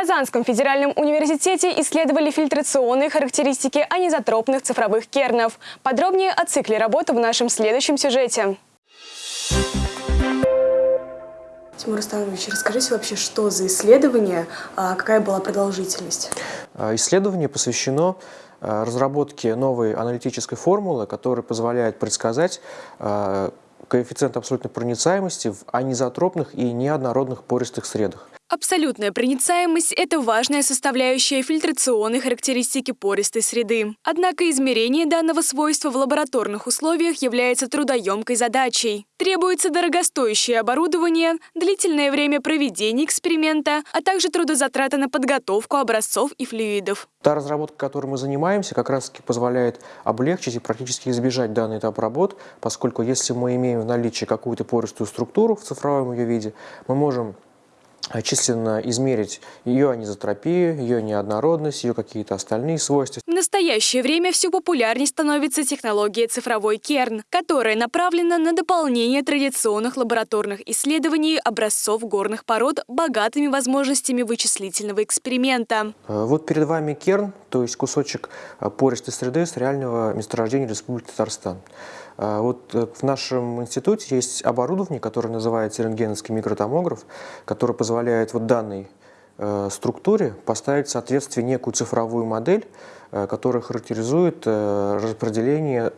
Казанском федеральном университете исследовали фильтрационные характеристики анизотропных цифровых кернов. Подробнее о цикле работы в нашем следующем сюжете. Тимур Станович, расскажите вообще, что за исследование, а какая была продолжительность? А, исследование посвящено а, разработке новой аналитической формулы, которая позволяет предсказать коэффициент абсолютной проницаемости в анизотропных и неоднородных пористых средах. Абсолютная проницаемость – это важная составляющая фильтрационной характеристики пористой среды. Однако измерение данного свойства в лабораторных условиях является трудоемкой задачей. Требуется дорогостоящее оборудование, длительное время проведения эксперимента, а также трудозатраты на подготовку образцов и флюидов. Та разработка, которой мы занимаемся, как раз таки позволяет облегчить и практически избежать данный этап работ, поскольку если мы имеем в наличии какую-то пористую структуру в цифровом ее виде, мы можем численно измерить ее анизотропию, ее неоднородность, ее какие-то остальные свойства. В настоящее время все популярнее становится технология цифровой керн, которая направлена на дополнение традиционных лабораторных исследований образцов горных пород богатыми возможностями вычислительного эксперимента. Э, вот перед вами керн, то есть кусочек э, пористой среды с реального месторождения Республики Татарстан. Э, вот в нашем институте есть оборудование, которое называется рентгеновский микротомограф, который позволяет вот данной структуре поставить в соответствие некую цифровую модель, которая характеризует распределение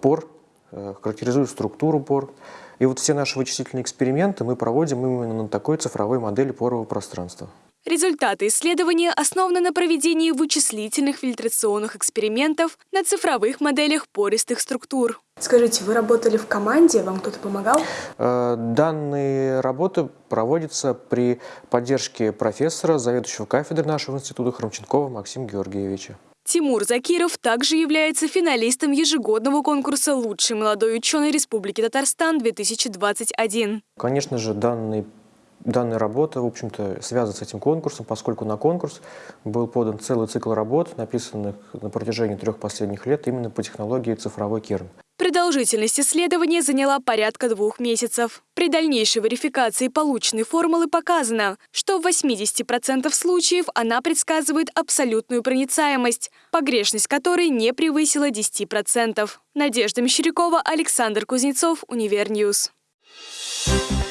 пор, характеризует структуру пор. И вот все наши вычислительные эксперименты мы проводим именно на такой цифровой модели порового пространства. Результаты исследования основаны на проведении вычислительных фильтрационных экспериментов на цифровых моделях пористых структур. Скажите, вы работали в команде, вам кто-то помогал? Э, данные работы проводятся при поддержке профессора, заведующего кафедры нашего института Хромченкова Максима Георгиевича. Тимур Закиров также является финалистом ежегодного конкурса «Лучший молодой ученый Республики Татарстан-2021». Конечно же, данный Данная работа, в общем-то, связана с этим конкурсом, поскольку на конкурс был подан целый цикл работ, написанных на протяжении трех последних лет именно по технологии цифровой керн. Продолжительность исследования заняла порядка двух месяцев. При дальнейшей верификации полученной формулы показано, что в 80% случаев она предсказывает абсолютную проницаемость, погрешность которой не превысила 10%. Надежда Мещерякова, Александр Кузнецов, Univer News. Thank you.